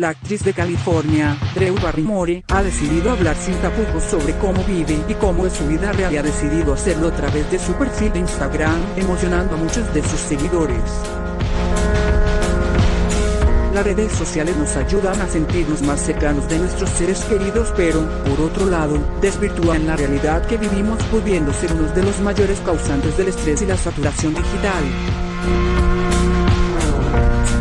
La actriz de California, Drew Barrymore, ha decidido hablar sin tapujos sobre cómo vive y cómo es su vida real y ha decidido hacerlo a través de su perfil de Instagram, emocionando a muchos de sus seguidores. Las redes sociales nos ayudan a sentirnos más cercanos de nuestros seres queridos pero, por otro lado, desvirtúan la realidad que vivimos pudiendo ser uno de los mayores causantes del estrés y la saturación digital.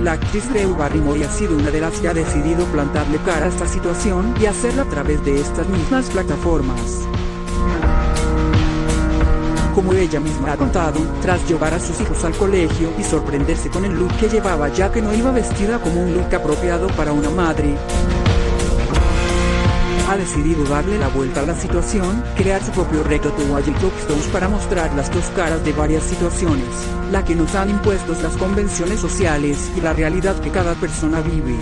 La actriz Drew Barrymore ha sido una de las que ha decidido plantarle cara a esta situación y hacerlo a través de estas mismas plataformas. Como ella misma ha contado, tras llevar a sus hijos al colegio y sorprenderse con el look que llevaba ya que no iba vestida como un look apropiado para una madre, ha decidido darle la vuelta a la situación, crear su propio reto Wild Stones para mostrar las dos caras de varias situaciones, la que nos han impuesto las convenciones sociales y la realidad que cada persona vive.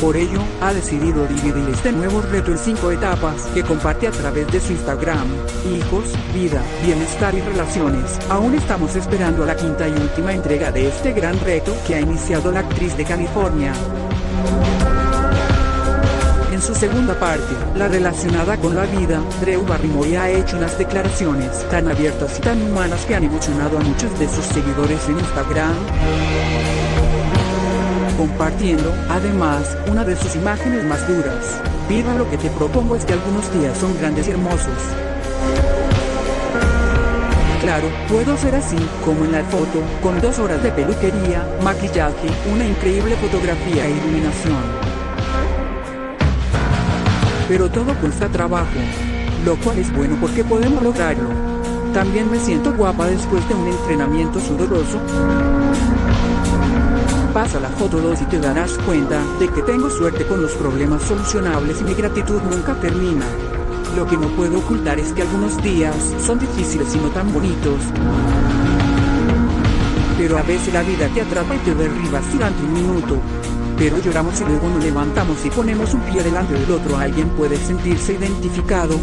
Por ello, ha decidido dividir este nuevo reto en cinco etapas que comparte a través de su Instagram, hijos, vida, bienestar y relaciones. Aún estamos esperando la quinta y última entrega de este gran reto que ha iniciado la actriz de California. Su segunda parte, la relacionada con la vida, Drew Barrymore ha hecho unas declaraciones tan abiertas y tan humanas que han emocionado a muchos de sus seguidores en Instagram compartiendo, además, una de sus imágenes más duras. Viva lo que te propongo es que algunos días son grandes y hermosos. Claro, puedo ser así, como en la foto, con dos horas de peluquería, maquillaje, una increíble fotografía e iluminación pero todo cuesta trabajo. Lo cual es bueno porque podemos lograrlo. También me siento guapa después de un entrenamiento sudoroso. Pasa la foto 2 y te darás cuenta de que tengo suerte con los problemas solucionables y mi gratitud nunca termina. Lo que no puedo ocultar es que algunos días son difíciles y no tan bonitos. Pero a veces la vida te atrapa y te derribas durante un minuto pero lloramos y luego nos levantamos y ponemos un pie delante del otro. Alguien puede sentirse identificado.